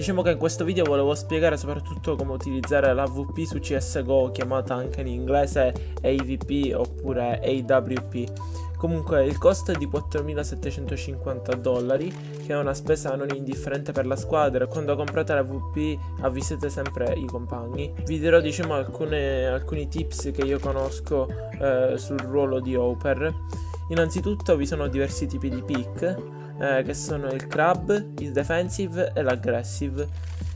Diciamo che in questo video volevo spiegare soprattutto come utilizzare la VP su CSGO chiamata anche in inglese AVP oppure AWP. Comunque il costo è di 4.750 dollari che è una spesa non indifferente per la squadra. Quando comprate la VP avvisate sempre i compagni. Vi dirò diciamo alcune, alcuni tips che io conosco eh, sul ruolo di Oper innanzitutto vi sono diversi tipi di pick eh, che sono il crab, il defensive e l'aggressive.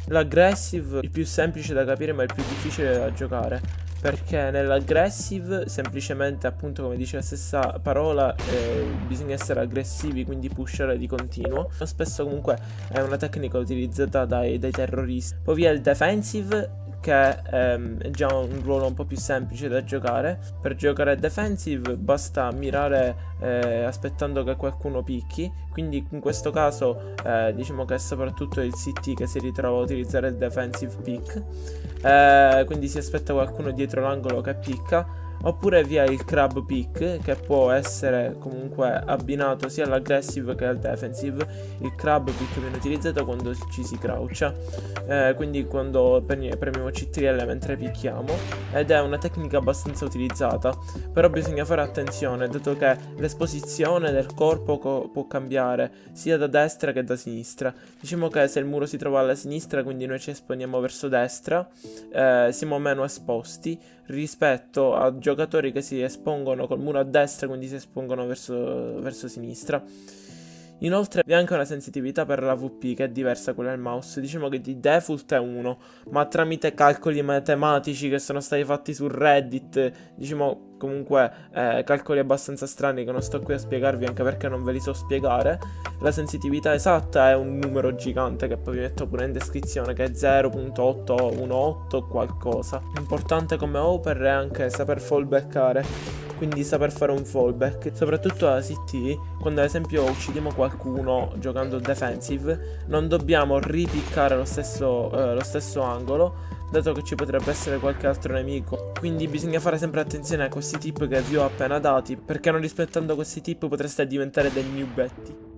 L'aggressive il più semplice da capire ma il più difficile da giocare perché nell'aggressive semplicemente appunto come dice la stessa parola eh, bisogna essere aggressivi quindi pushare di continuo. Spesso comunque è una tecnica utilizzata dai, dai terroristi. Poi vi è il defensive che ehm, è già un ruolo un po' più semplice da giocare. Per giocare defensive basta mirare eh, aspettando che qualcuno picchi, quindi in questo caso eh, diciamo che è soprattutto il CT che si ritrova a utilizzare il defensive pick, eh, quindi si aspetta qualcuno dietro l'angolo che picca oppure via il crab pick che può essere comunque abbinato sia all'aggressive che al defensive. Il crab pick viene utilizzato quando ci si croucha eh, quindi quando premiamo CTRL mentre picchiamo ed è una tecnica abbastanza utilizzata. Però bisogna fare attenzione dato che l'esposizione del corpo co può cambiare sia da destra che da sinistra. Diciamo che se il muro si trova alla sinistra quindi noi ci esponiamo verso destra eh, siamo meno esposti rispetto a giocatori che si espongono col muro a destra, quindi si espongono verso, verso sinistra. Inoltre vi è anche una sensitività per la VP che è diversa da quella del mouse, diciamo che di default è 1, ma tramite calcoli matematici che sono stati fatti su Reddit, diciamo comunque eh, calcoli abbastanza strani che non sto qui a spiegarvi anche perché non ve li so spiegare, la sensitività esatta è un numero gigante che poi vi metto pure in descrizione che è 0.818 qualcosa. Importante come Oper è anche saper fallbackare quindi saper fare un fallback, soprattutto a CT, quando ad esempio uccidiamo qualcuno giocando defensive, non dobbiamo ripiccare lo stesso, eh, lo stesso angolo, dato che ci potrebbe essere qualche altro nemico. Quindi bisogna fare sempre attenzione a questi tip che vi ho appena dati, perché non rispettando questi tip potreste diventare dei new betty.